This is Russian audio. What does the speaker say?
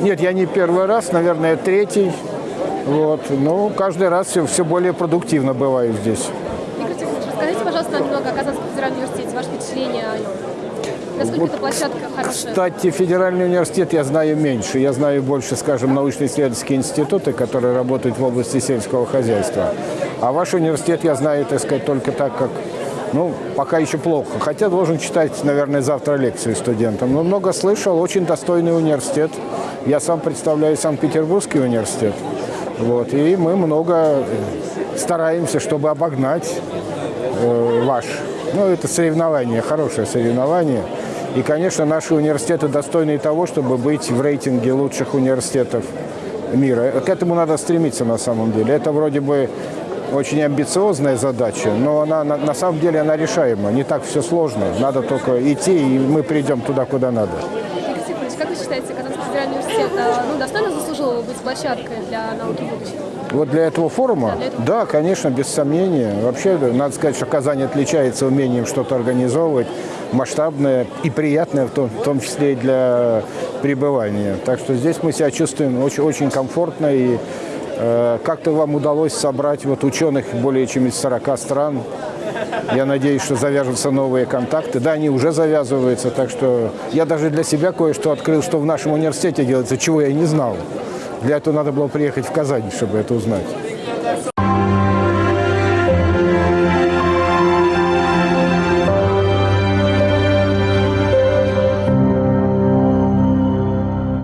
Нет, я не первый раз, наверное, третий. Вот. Ну, каждый раз все, все более продуктивно бываю здесь. Игорь Тихонович, расскажите, пожалуйста, нам немного о Казанском федеральном университете, ваше впечатление о нем. Насколько Вот, эта площадка хорошая? Кстати, федеральный университет я знаю меньше. Я знаю больше, скажем, научно-исследовательские институты, которые работают в области сельского хозяйства. А ваш университет я знаю, так сказать, только так, как ну, пока еще плохо. Хотя должен читать, наверное, завтра лекцию студентам. Но много слышал, очень достойный университет. Я сам представляю Санкт-Петербургский университет. Вот, и мы много э, стараемся, чтобы обогнать э, ваш. Ну, это соревнование, хорошее соревнование. И, конечно, наши университеты достойны того, чтобы быть в рейтинге лучших университетов мира. К этому надо стремиться на самом деле. Это вроде бы очень амбициозная задача, но она на, на самом деле она решаема. Не так все сложно. Надо только идти, и мы придем туда, куда надо. Как вы считаете, Казанский федеральный университет э, ну, достойно заслужил быть площадкой для науки будущего? Вот для этого форума? Да, для этого. Да, конечно, без сомнения. Вообще, надо сказать, что Казань отличается умением что-то организовывать, масштабное и приятное, в том, в том числе и для пребывания. Так что здесь мы себя чувствуем очень, очень комфортно и как-то вам удалось собрать вот ученых более чем из 40 стран. Я надеюсь, что завяжутся новые контакты. Да, они уже завязываются, так что я даже для себя кое-что открыл, что в нашем университете делается, чего я не знал. Для этого надо было приехать в Казань, чтобы это узнать.